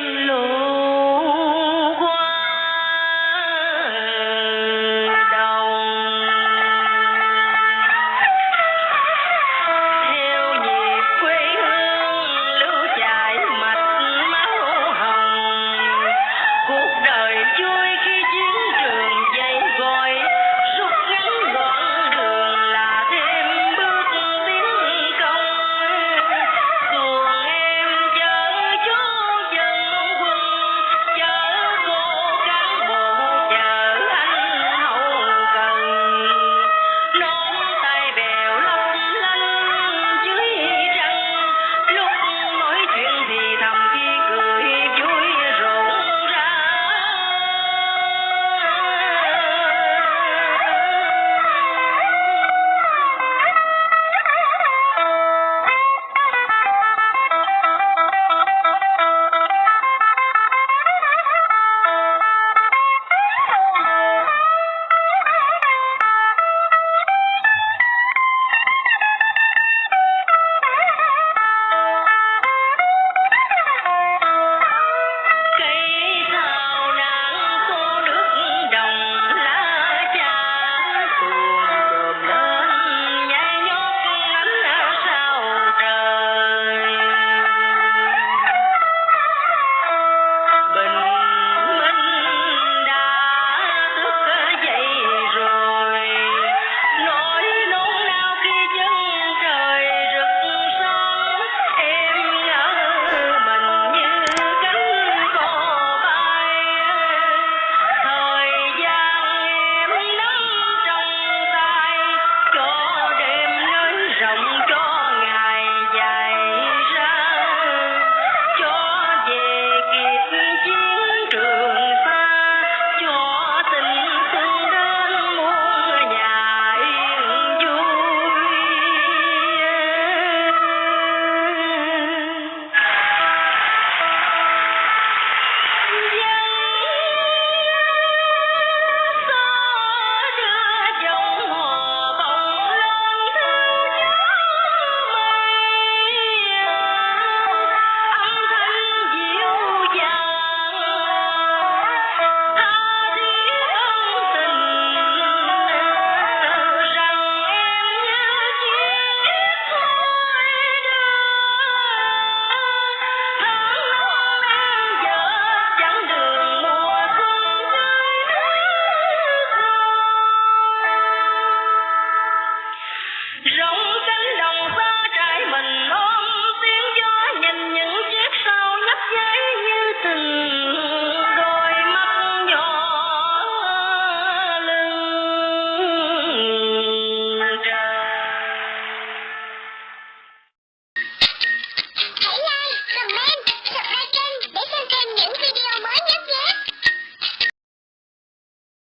Lord. know